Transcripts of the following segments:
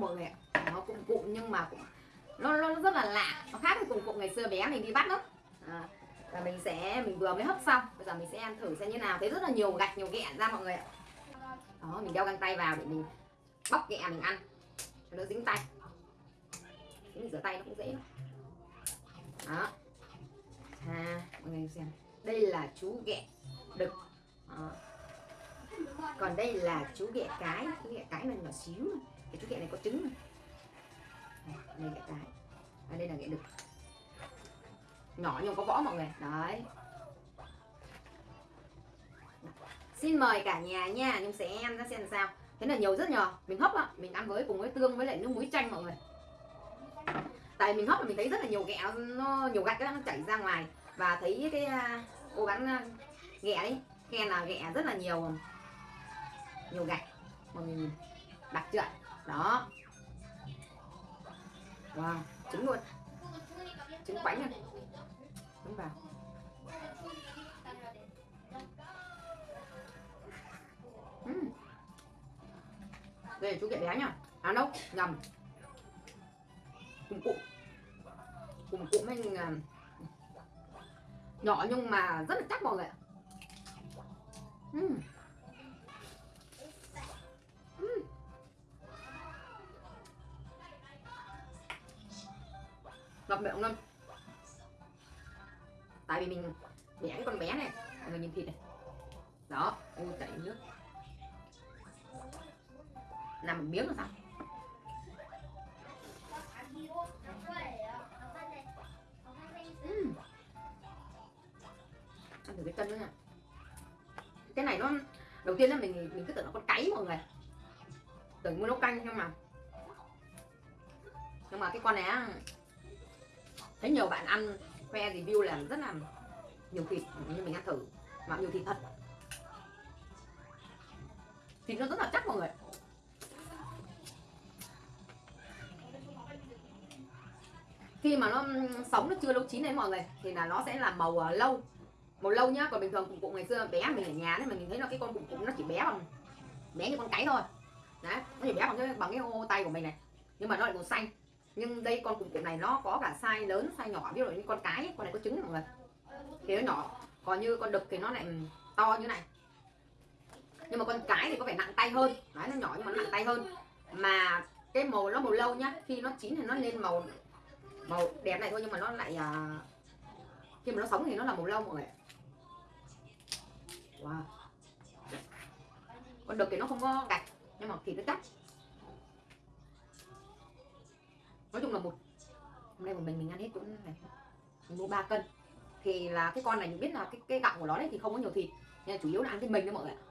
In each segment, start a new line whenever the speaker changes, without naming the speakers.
mọi người ạ nó cụm cụm nhưng mà cũng nó, nó rất là lạ. Nó khác với cụm cụm ngày xưa bé mình đi bắt lắm. à, và mình sẽ mình vừa mới hấp xong. Bây giờ mình sẽ ăn thử xem như nào. Thấy rất là nhiều gạch nhiều ghẹ ra mọi người ạ. Đó mình đeo găng tay vào để mình bóc ghẹ mình ăn. Cho nó dính tay. Thế mình rửa tay nó cũng dễ lắm. đó. À, mọi người xem. Đây là chú ghẹ đực. Đó còn đây là chú ghẹ cái chú ghẹ cái này nhỏ xíu cái chú ghẹ này có trứng này đây ghẹ cái. À, đây là ghẹ đực. Nhỏ nhưng có võ mọi người. Đấy. Xin mời cả nhà nha nhung sẽ em ra xem sao. Thế là nhiều rất nhỏ mình hấp á mình ăn với cùng với tương với lại nước muối chanh mọi người. Tại mình hấp là mình thấy rất là nhiều ghẹ nó nhiều gạch nó chảy ra ngoài. Và thấy cái à, cô bán à, ghẹ đấy khen là ghẹ rất là nhiều nhiều gạch. Mọi người nhìn. Đặc chưa đó. Wow trứng luôn. Trứng quánh à? luôn, đúng vào. Uhm. đây chú ghẹ bé nhá. À đâu nhầm cùng cụm. Cùng cụm mình à, nhỏ nhưng mà rất là chắc mọi người ạ. Uhm. Ngập miệng luôn. Tại vì mình bẻ cái con bé này. Mọi người nhìn thịt này. Đó ôi chảy nước. Nằm một miếng là sao? Uhm. ăn thử cái chân nữa nha. Cái này nó, đầu tiên là mình mình cứ tưởng nó con cáy mọi người. Tưởng mua nấu canh, nhưng mà nhưng mà cái con này á thấy nhiều bạn ăn khoe review là rất là nhiều thịt nhưng mình ăn thử. Mà nhiều thịt thật. Thịt nó rất là chắc mọi người khi mà nó sống nó chưa nấu chín đấy mọi người thì là nó sẽ là màu uh, lâu. Màu lâu nhá còn bình thường cụm cụm ngày xưa bé mình ở nhà đấy mình thấy nó cái con cụm cụm nó chỉ bé bằng bé như con cái thôi. Đấy nó chỉ bé bằng cái bằng cái ô tay của mình này. Nhưng mà nó lại màu xanh nhưng đây con cụm cụm này nó có cả size lớn size nhỏ ví dụ như con cái ấy, con này có trứng mọi người. Thì nó nhỏ còn như con đực thì nó lại ừ, to như này. Nhưng mà con cái thì có vẻ nặng tay hơn. Đấy nó nhỏ nhưng mà nó nặng tay hơn. Mà cái màu nó màu lâu nhá khi nó chín thì nó lên màu màu đẹp này thôi nhưng mà nó lại à, khi mà nó sống thì nó là màu lâu mọi người wow. Con đực thì nó không có gạch nhưng mà thịt nó chắc. Nói chung là một hôm nay một mình mình ăn hết cũng này mình mua 3 cân. Thì là cái con này mình biết là cái cái gạo của nó đấy thì không có nhiều thịt nhưng chủ yếu là ăn cái mình thôi mọi người ạ.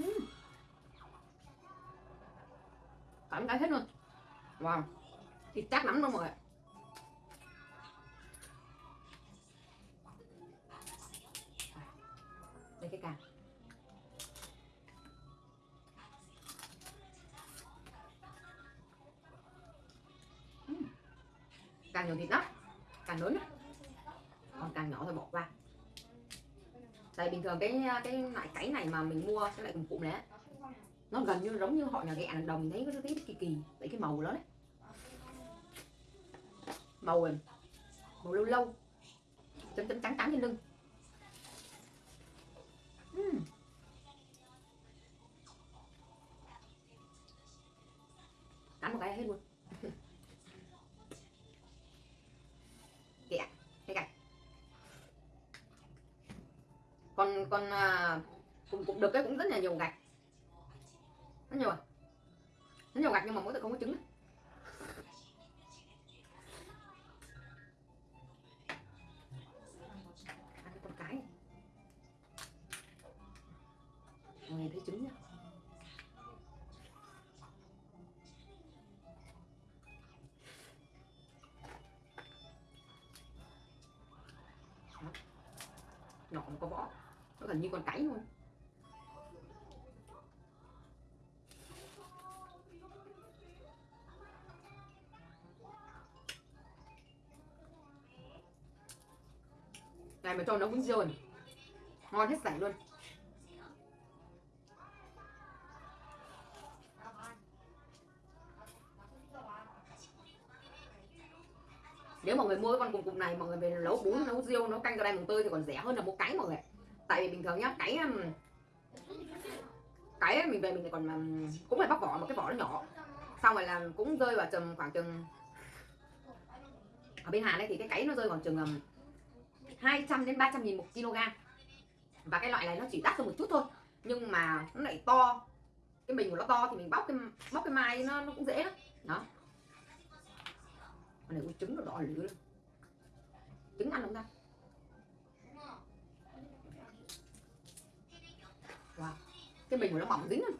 Uhm. cảm cái hết luôn. Wow. Thịt chắc lắm luôn mọi người đây, cái càng thường cái cái loại cái này mà mình mua cái lại cùng cụm đấy nó gần như giống như họ nhà ghẹ đồng mình thấy có thấy kỳ kỳ tại cái màu đó đấy. Màu màu lâu lâu chấm chấm trắng trắng trên lưng. Uhm. cắn một cái hết luôn. Còn còn à, cũng cũng được cái cũng rất là nhiều gạch. Rất nhiều à? Rất nhiều gạch nhưng mà mỗi tự không có trứng ăn cái con cái. Mọi người thấy trứng nhá. Nhỏ có vỏ nó gần như con cái luôn. Này mà cho nấu bún riêu này. Ngon hết sảy luôn. Nếu mọi người mua cái con cùng cục này, mọi người về nấu bún, nấu riêu, nấu canh, cà đây mùng tươi thì còn rẻ hơn là mua cái mọi người tại vì bình thường nhá cái um, cái mình về mình còn mà cũng phải bóc vỏ một cái vỏ nó nhỏ. Xong rồi là cũng rơi vào tầm khoảng chừng ở bên Hàn đây thì cái cái nó rơi khoảng chừng um, 200 đến 300 nghìn một kg và cái loại này nó chỉ đắt hơn một chút thôi nhưng mà nó lại to. Cái mình của nó to thì mình bóc cái bóc cái mai nó, nó cũng dễ lắm. Đó. Con này con trứng nó đỏ lửa trứng ăn không ta wow cái bình của nó mỏng dính luôn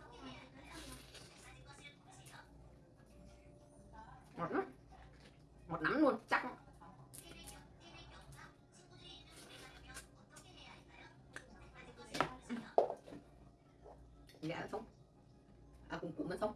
ngọt lắm. Ngọt lắm luôn, chắc lắm. gà sống à cùng cụm nó sống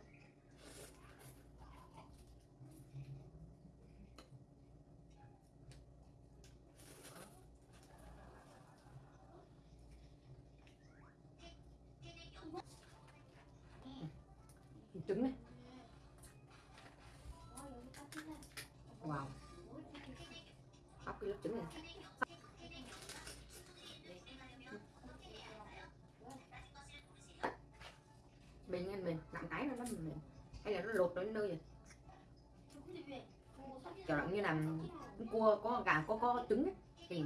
lạnh tái nó nó hay là nó lột đến nơi rồi. Chẳng là như là cua có gà có có trứng ấy. thì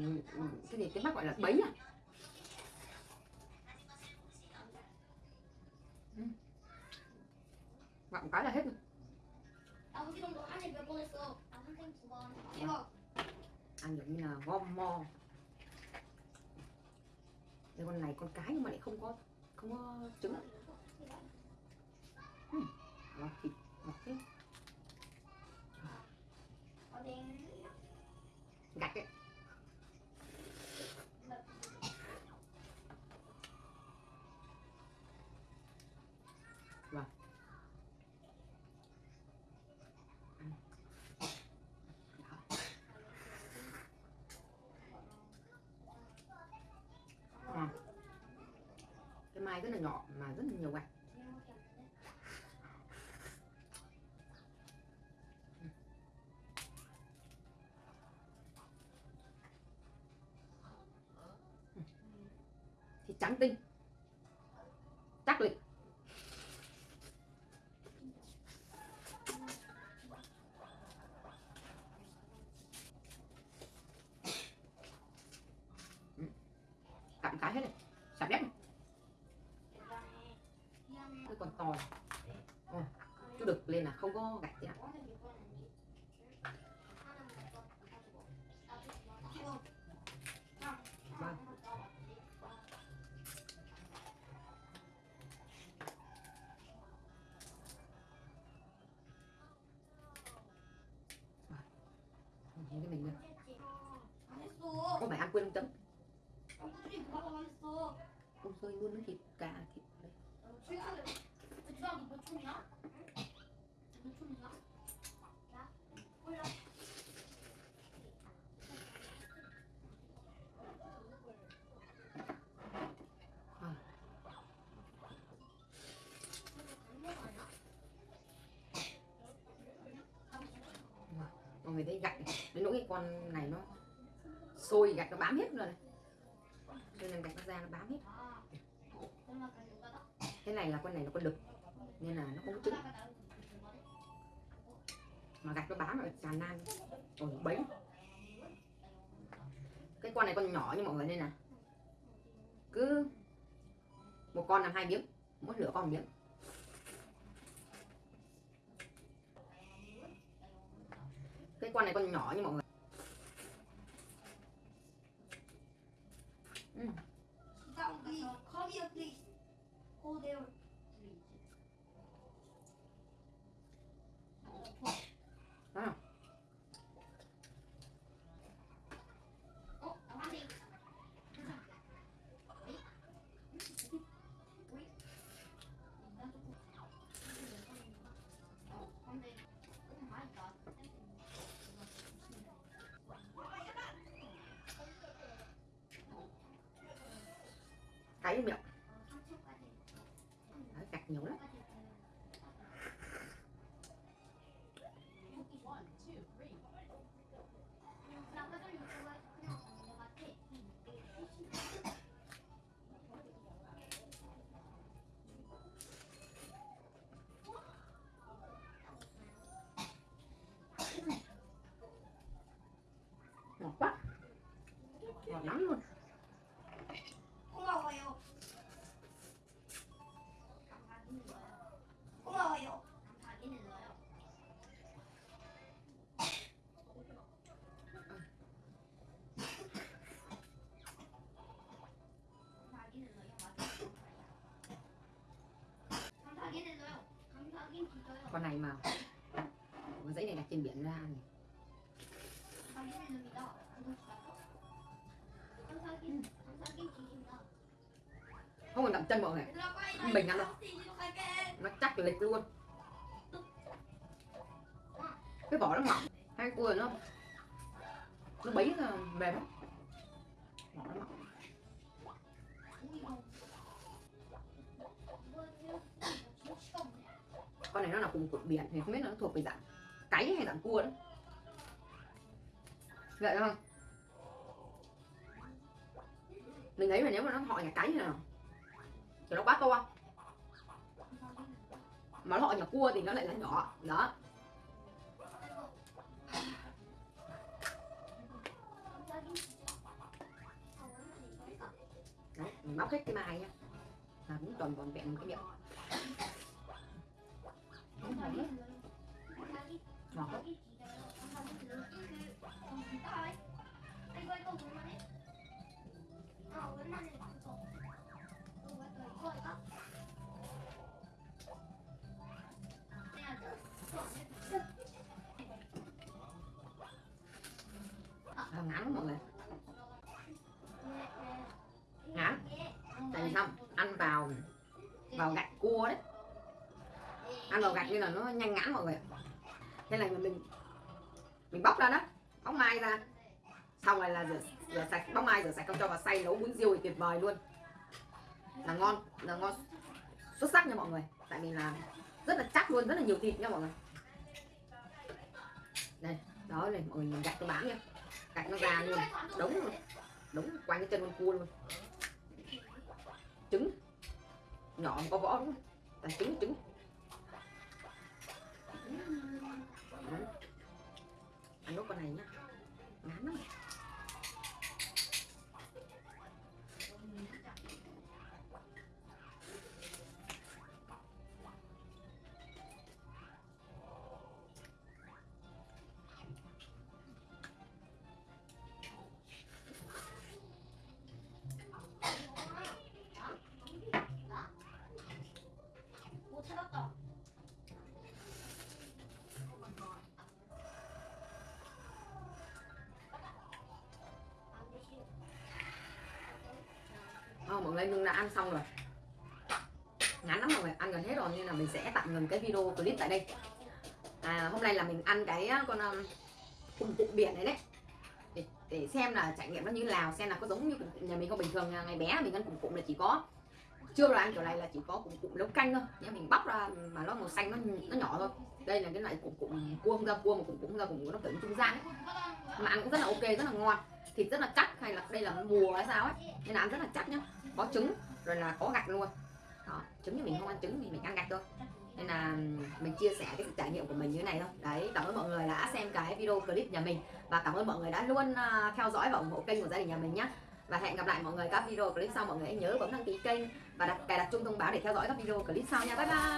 cái gì cái bác gọi là bấy à. Ừ. Vọng cái là hết rồi.
Dạ.
Ăn giống như là gom mo. Cái con này con cái nhưng mà lại không có không có trứng ngọt thịt ngọt thế
어딩.
cái mai rất là nhỏ, mà rất là nhiều gạch thái hết này. Sạch đẹp này. Cái còn tỏi Ôi, ờ, chú đực lên là không có gạch gì ạ vâng cái mình
nữa.
Có phải ăn quên
tấm
ôi rồi luôn nó thịt gà thịt đấy mọi người thấy gạch, đến nỗi cái con này nó sôi, gạch nó bám hết rồi này cho nên gạch nó ra nó bám hết. Cái này là con này nó có đực, nên là nó không có trứng. Mà gạch nó bám ở tràn nan còn bấy cái con này con nhỏ như mọi người, nên là cứ một con làm hai miếng, mỗi nửa con miếng. Cái con này con nhỏ như mọi người.
神の神の手法である
con này mà. Con dãy này đặt trên biển ra này. Không còn đậm chân mọi người. Mình ăn
đâu.
Nó chắc lịch luôn. Cái vỏ nó mỏng. Hai cua nó nó bấy là mềm lắm. Vỏ nó mỏng. Con này nó là cùng cột biển thì không biết nó thuộc về dạng cáy hay dạng cua đó vậy không? Mình thấy là nếu mà nó họ nhà cáy thì nào? Thì nó quá to mà nó họ nhà cua thì nó lại là nhỏ, đó. Đấy, mình hết cái mai nhá. Là cũng toàn vòn vẹn một cái miệng. Đúng rồi đấy. ngọt nên là nó nhanh ngắn mọi người. Thế này mà mình mình bóc ra đó bóc mai ra. Xong rồi là rửa, rửa sạch bóc mai rửa sạch không cho vào xay nấu bún riêu thì tuyệt vời luôn. Là ngon là ngon. Xuất sắc nha mọi người. Tại vì là rất là chắc luôn rất là nhiều thịt nha mọi người. Đây đó này mọi người gạch tôi bán nha. Gạch nó ra luôn. Đống luôn. Đống quanh cái chân con cua luôn. Trứng. Nhỏ mà có vỏ đúng không? Là trứng trứng. Đấy. ăn nốt con này nhá ngán lắm Ờ, mọi người nhưng đã ăn xong rồi. Ngắn lắm mọi người ăn gần hết rồi nên là mình sẽ tạm ngừng cái video clip tại đây. À, hôm nay là mình ăn cái à, con à, um, cùng cụm biển này đấy. Để, để xem là trải nghiệm nó như nào xem là có giống như nhà mình không bình thường. À, ngày bé mình ăn cùng cụm là chỉ có chưa rồi ăn kiểu này là chỉ có cụm cụm nấu canh thôi. Nhé mình bóc ra mà nó màu xanh nó nó nhỏ thôi. Đây là cái loại cụm cụm cua không ra cua mà cụm cụm ra cụm nó kiểu trung gian ấy. mà ăn cũng rất là ok rất là ngon thịt rất là chắc hay là đây là mùa hay sao ấy. Nên là ăn rất là chắc nhá. Có trứng, rồi là có gạch luôn. Đó, trứng thì mình không ăn trứng thì mình ăn gạch thôi. Nên là mình chia sẻ cái trải nghiệm của mình như thế này thôi. Đấy, cảm ơn mọi người đã xem cái video clip nhà mình. Và cảm ơn mọi người đã luôn ờ, theo dõi và ủng hộ kênh của gia đình nhà mình nhé và hẹn gặp lại mọi người các video clip sau. Mọi người hãy nhớ bấm đăng ký kênh và đặt, cài đặt chuông thông báo để theo dõi các video clip sau nha. Bye bye!